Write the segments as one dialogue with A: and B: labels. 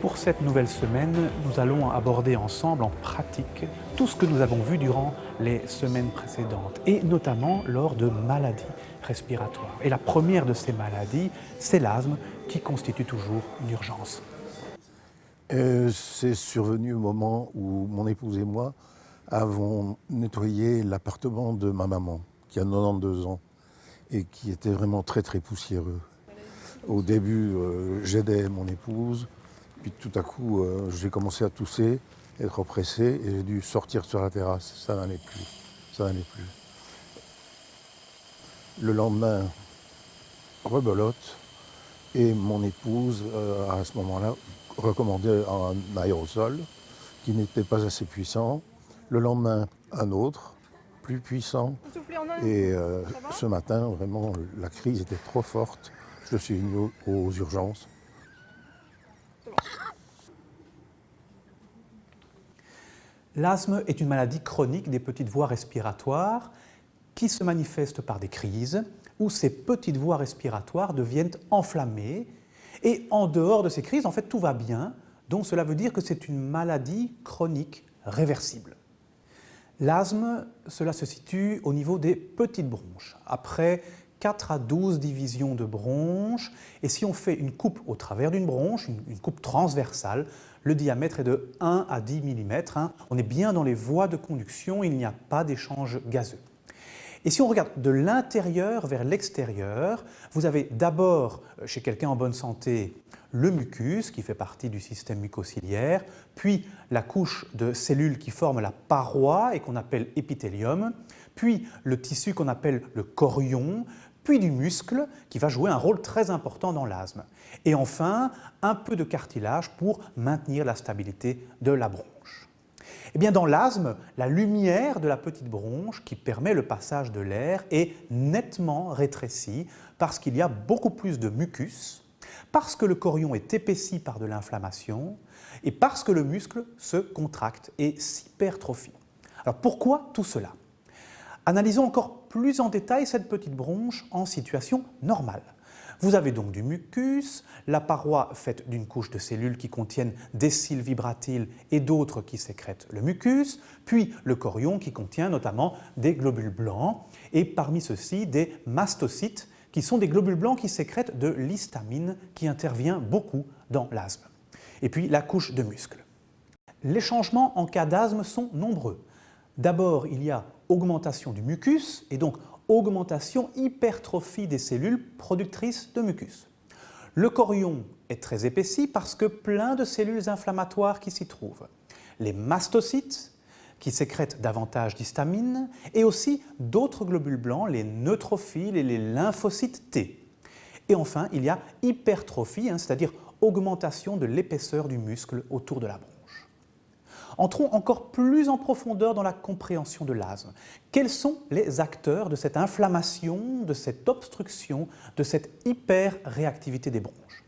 A: Pour cette nouvelle semaine, nous allons aborder ensemble en pratique tout ce que nous avons vu durant les semaines précédentes et notamment lors de maladies respiratoires. Et la première de ces maladies, c'est l'asthme qui constitue toujours une urgence.
B: Euh, c'est survenu au moment où mon épouse et moi avons nettoyé l'appartement de ma maman, qui a 92 ans et qui était vraiment très très poussiéreux. Au début, euh, j'aidais mon épouse, puis tout à coup, euh, j'ai commencé à tousser, être oppressé, et j'ai dû sortir sur la terrasse. Ça n'allait plus. Ça n'allait plus. Le lendemain, rebolote, et mon épouse, euh, à ce moment-là, recommandait un aérosol qui n'était pas assez puissant. Le lendemain, un autre, plus puissant. Et euh, ce matin, vraiment, la crise était trop forte. Je suis venu aux urgences.
A: L'asthme est une maladie chronique des petites voies respiratoires qui se manifeste par des crises où ces petites voies respiratoires deviennent enflammées et en dehors de ces crises, en fait, tout va bien, donc cela veut dire que c'est une maladie chronique réversible. L'asthme, cela se situe au niveau des petites bronches. Après 4 à 12 divisions de bronches. Et si on fait une coupe au travers d'une bronche, une, coupe transversale, le diamètre est de 1 à 10 mm. Hein. On est bien dans les voies de conduction, il n'y a pas d'échange gazeux. Et si on regarde de l'intérieur vers l'extérieur, vous avez d'abord, euh, chez quelqu'un en bonne santé, le mucus qui fait partie du système mucociliaire, puis la couche de cellules qui forment la paroi et qu'on appelle épithélium, puis le tissu qu'on appelle le chorion, puis du muscle qui va jouer un rôle très important dans l'asthme. Et enfin, un peu de cartilage pour maintenir la stabilité de la bronche. Eh bien, dans l'asthme, la lumière de la petite bronche qui permet le passage de l'air est nettement rétrécie parce qu'il y a beaucoup plus de mucus, parce que le chorion est épaissi par de l'inflammation et parce que le muscle se contracte et s'hypertrophie. Alors pourquoi tout cela? Analysons encore plus en détail cette petite bronche en situation normale. Vous avez donc du mucus, la paroi faite d'une couche de cellules qui contiennent des cils vibratiles et d'autres qui sécrètent le mucus, puis le chorion qui contient notamment des globules blancs et parmi ceux-ci des mastocytes qui sont des globules blancs qui sécrètent de l'histamine qui intervient beaucoup dans l'asthme. Et puis la couche de muscles. Les changements en cas d'asthme sont nombreux. D'abord, il y a augmentation du mucus et donc augmentation, hypertrophie des cellules productrices de mucus. Le chorion est très épaissi parce que plein de cellules inflammatoires qui s'y trouvent. Les mastocytes, qui sécrètent davantage d'histamine, et aussi d'autres globules blancs, les neutrophiles et les lymphocytes T. Et enfin, il y a hypertrophie, hein, c'est-à-dire augmentation de l'épaisseur du muscle autour de la bronche. Entrons encore plus en profondeur dans la compréhension de l'asthme. Quels sont les acteurs de cette inflammation, de cette obstruction, de cette hyperréactivité des bronches?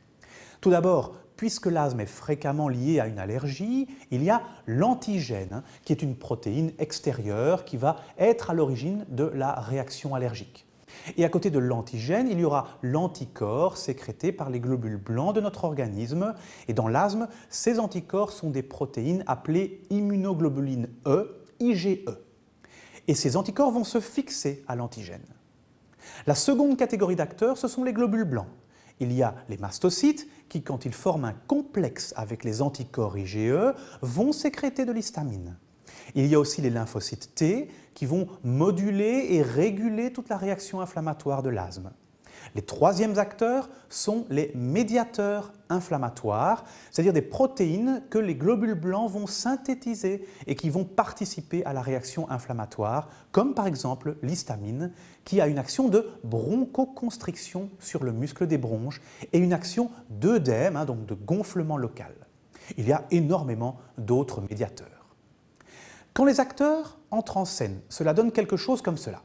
A: Tout d'abord, puisque l'asthme est fréquemment lié à une allergie, il y a l'antigène, hein, qui est une protéine extérieure qui va être à l'origine de la réaction allergique. Et à côté de l'antigène, il y aura l'anticorps sécrété par les globules blancs de notre organisme. Et dans l'asthme, ces anticorps sont des protéines appelées immunoglobulines E, IgE. Et ces anticorps vont se fixer à l'antigène. La seconde catégorie d'acteurs, ce sont les globules blancs. Il y a les mastocytes qui, quand ils forment un complexe avec les anticorps IgE, vont sécréter de l'histamine. Il y a aussi les lymphocytes T qui vont moduler et réguler toute la réaction inflammatoire de l'asthme. Les troisièmes acteurs sont les médiateurs inflammatoires, c'est-à-dire des protéines que les globules blancs vont synthétiser et qui vont participer à la réaction inflammatoire, comme par exemple l'histamine, qui a une action de bronchoconstriction sur le muscle des bronches et une action d'œdème, hein, donc de gonflement local. Il y a énormément d'autres médiateurs. Quand les acteurs entrent en scène, cela donne quelque chose comme cela.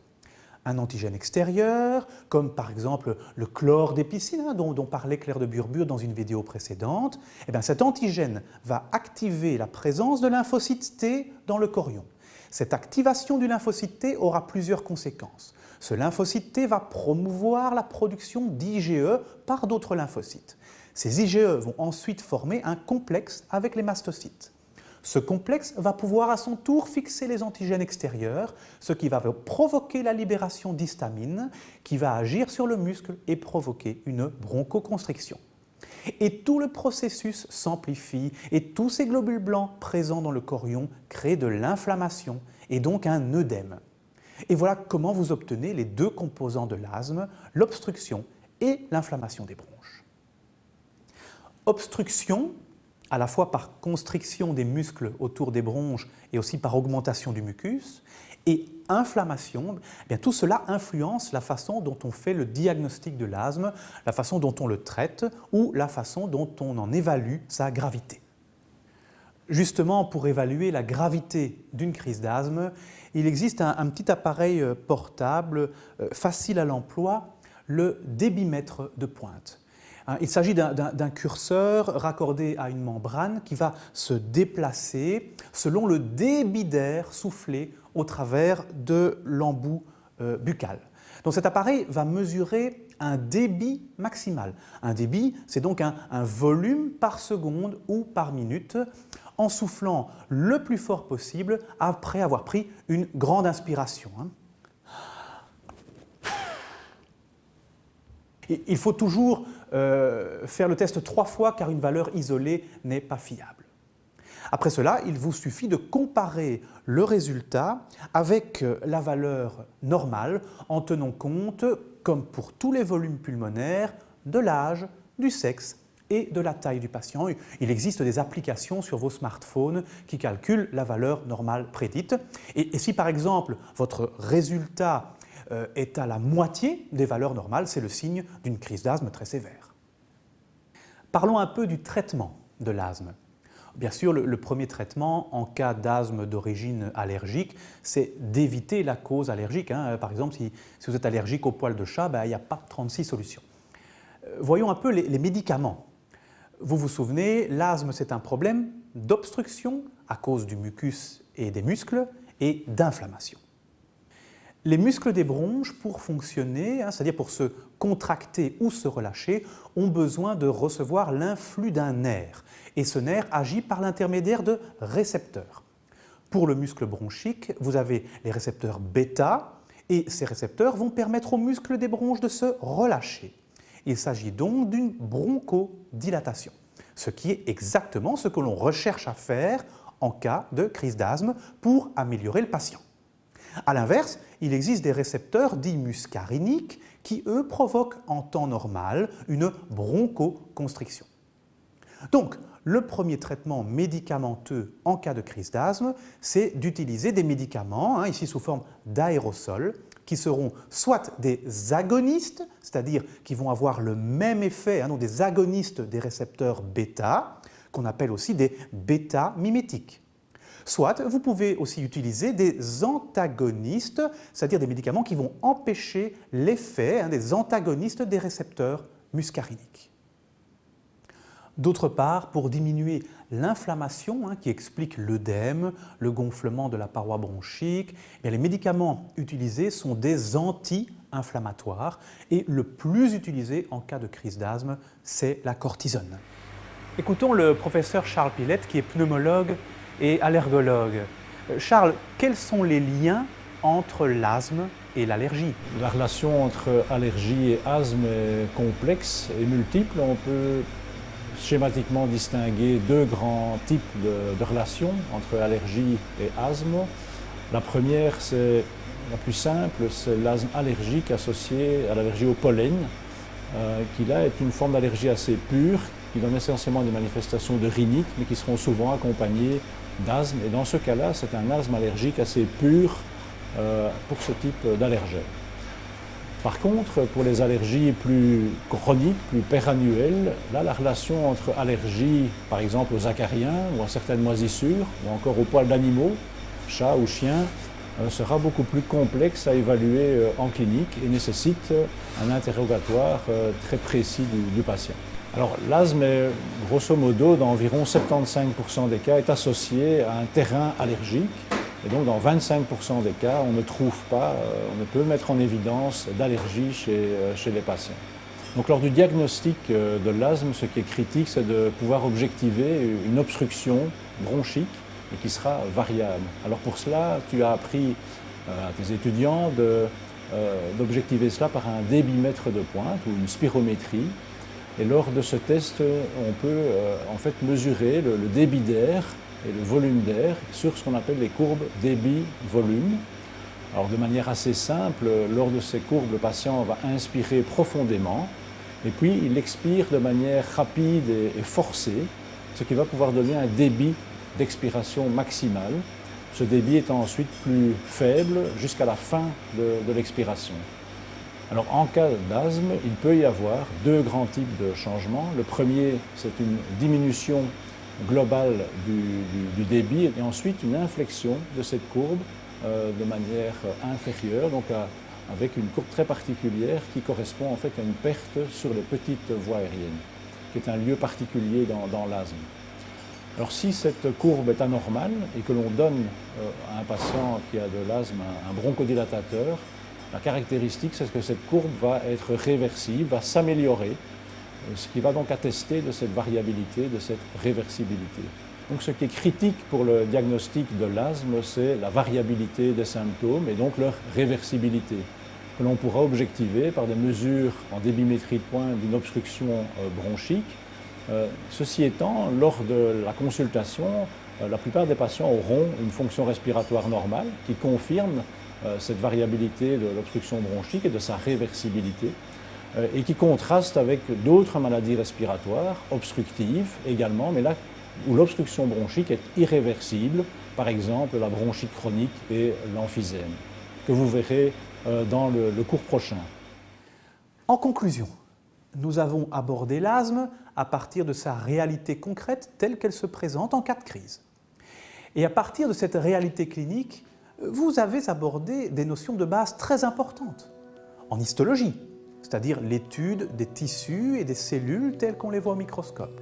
A: Un antigène extérieur, comme par exemple le chlore des piscines, hein, dont, parlait Claire de Burbure dans une vidéo précédente, eh bien cet antigène va activer la présence de lymphocytes T dans le chorion. Cette activation du lymphocyte T aura plusieurs conséquences. Ce lymphocyte T va promouvoir la production d'IgE par d'autres lymphocytes. Ces IgE vont ensuite former un complexe avec les mastocytes. Ce complexe va pouvoir à son tour fixer les antigènes extérieurs, ce qui va provoquer la libération d'histamine qui va agir sur le muscle et provoquer une bronchoconstriction. Et tout le processus s'amplifie et tous ces globules blancs présents dans le chorion créent de l'inflammation et donc un œdème. Et voilà comment vous obtenez les deux composants de l'asthme, l'obstruction et l'inflammation des bronches. Obstruction, à la fois par constriction des muscles autour des bronches et aussi par augmentation du mucus, et inflammation, eh tout cela influence la façon dont on fait le diagnostic de l'asthme, la façon dont on le traite ou la façon dont on en évalue sa gravité. Justement, pour évaluer la gravité d'une crise d'asthme, il existe un, petit appareil euh, portable euh, facile à l'emploi, le débitmètre de pointe. Hein, il s'agit d'un curseur raccordé à une membrane qui va se déplacer selon le débit d'air soufflé au travers de l'embout euh, buccal. Donc cet appareil va mesurer un débit maximal. Un débit, c'est donc un, volume par seconde ou par minute en soufflant le plus fort possible après avoir pris une grande inspiration. Hein. Il faut toujours euh, faire le test trois fois car une valeur isolée n'est pas fiable. Après cela, il vous suffit de comparer le résultat avec euh, la valeur normale en tenant compte, comme pour tous les volumes pulmonaires, de l'âge, du sexe et de la taille du patient. Il existe des applications sur vos smartphones qui calculent la valeur normale prédite. Et, si par exemple votre résultat est à la moitié des valeurs normales, c'est le signe d'une crise d'asthme très sévère. Parlons un peu du traitement de l'asthme. Bien sûr, le, premier traitement en cas d'asthme d'origine allergique, c'est d'éviter la cause allergique. Hein. Par exemple, si, vous êtes allergique au poil de chat, ben, il n'y a pas 36 solutions. Euh, voyons un peu les médicaments vous vous souvenez, l'asthme c'est un problème d'obstruction à cause du mucus et des muscles et d'inflammation. Les muscles des bronches, pour fonctionner, hein, c'est-à-dire pour se contracter ou se relâcher, ont besoin de recevoir l'influx d'un nerf. Et ce nerf agit par l'intermédiaire de récepteurs. Pour le muscle bronchique, vous avez les récepteurs bêta, et ces récepteurs vont permettre aux muscles des bronches de se relâcher. Il s'agit donc d'une bronchodilatation, ce qui est exactement ce que l'on recherche à faire en cas de crise d'asthme pour améliorer le patient. A l'inverse, il existe des récepteurs dits muscariniques qui, eux, provoquent en temps normal une bronchoconstriction. Donc, le premier traitement médicamenteux en cas de crise d'asthme, c'est d'utiliser des médicaments, hein, ici sous forme d'aérosol, qui seront soit des agonistes, c'est-à-dire qui vont avoir le même effet, hein, donc des agonistes des récepteurs bêta, qu'on appelle aussi des bêta-mimétiques. Soit vous pouvez aussi utiliser des antagonistes, c'est-à-dire des médicaments qui vont empêcher l'effet hein, des antagonistes des récepteurs muscariniques. D'autre part, pour diminuer l'inflammation hein, qui explique l'œdème, le gonflement de la paroi bronchique, eh les médicaments utilisés sont des anti-inflammatoires et le plus utilisé en cas de crise d'asthme, c'est la cortisone. Écoutons le professeur Charles Pilette qui est pneumologue et allergologue. Euh, Charles, quels sont les liens entre l'asthme et l'allergie
C: La relation entre allergie et asthme est complexe et multiple. On peut schématiquement distinguer deux grands types de, relations entre allergie et asthme. La première, c'est la plus simple, c'est l'asthme allergique associé à l'allergie au pollen, euh, qui là est une forme d'allergie assez pure, qui donne essentiellement des manifestations de rhinite, mais qui seront souvent accompagnées d'asthme. Et dans ce cas-là, c'est un asthme allergique assez pur euh, pour ce type d'allergène. Par contre, pour les allergies plus chroniques, plus pérannuelles, là, la relation entre allergie, par exemple aux acariens ou à certaines moisissures, ou encore aux poils d'animaux, chats ou chiens, euh, sera beaucoup plus complexe à évaluer euh, en clinique et nécessite un interrogatoire très précis du, patient. Alors l'asthme, grosso modo, dans environ 75% des cas, est associé à un terrain allergique Et donc dans 25% des cas, on ne trouve pas, euh, on ne peut mettre en évidence d'allergie chez, euh, chez les patients. Donc lors du diagnostic euh, de l'asthme, ce qui est critique, c'est de pouvoir objectiver une obstruction bronchique et qui sera variable. Alors pour cela, tu as appris à tes étudiants d'objectiver cela par un débitmètre de pointe ou une spirométrie. Et lors de ce test, on peut en fait mesurer le débit d'air et le volume d'air sur ce qu'on appelle les courbes débit-volume. Alors de manière assez simple, lors de ces courbes, le patient va inspirer profondément et puis il expire de manière rapide et forcée, ce qui va pouvoir donner un débit d'expiration maximal. Ce débit étant ensuite plus faible jusqu'à la fin de, de l'expiration. Alors en cas d'asthme, il peut y avoir deux grands types de changements. Le premier, c'est une diminution globale du, débit et ensuite une inflexion de cette courbe euh, de manière inférieure, donc avec une courbe très particulière qui correspond en fait à une perte sur les petites voies aériennes, qui est un lieu particulier dans, l'asthme. Alors si cette courbe est anormale et que l'on donne euh, à un patient qui a de l'asthme un bronchodilatateur, la caractéristique c'est que cette courbe va être réversible, va s'améliorer ce qui va donc attester de cette variabilité, de cette réversibilité. Donc ce qui est critique pour le diagnostic de l'asthme, c'est la variabilité des symptômes et donc leur réversibilité, que l'on pourra objectiver par des mesures en débimétrie de pointe d'une obstruction euh, bronchique. Euh, ceci étant, lors de la consultation, euh, la plupart des patients auront une fonction respiratoire normale qui confirme cette variabilité de l'obstruction bronchique et de sa réversibilité. Euh, et qui contraste avec d'autres maladies respiratoires, obstructives également, mais là où l'obstruction bronchique est irréversible, par exemple la bronchite chronique et l'emphysème, que vous verrez euh, dans le cours prochain.
A: En conclusion, nous avons abordé l'asthme à partir de sa réalité concrète telle qu'elle se présente en cas de crise. Et à partir de cette réalité clinique, vous avez abordé des notions de base très importantes. En histologie, c'est-à-dire l'étude des tissus et des cellules telles qu'on les voit au microscope,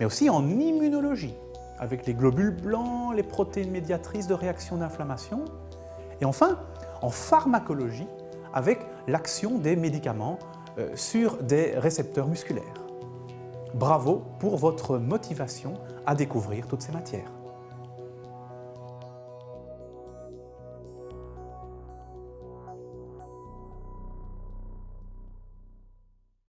A: mais aussi en immunologie, avec les globules blancs, les protéines médiatrices de réaction d'inflammation, et enfin en pharmacologie, avec l'action des médicaments euh, sur des récepteurs musculaires. Bravo pour votre motivation à découvrir toutes ces matières.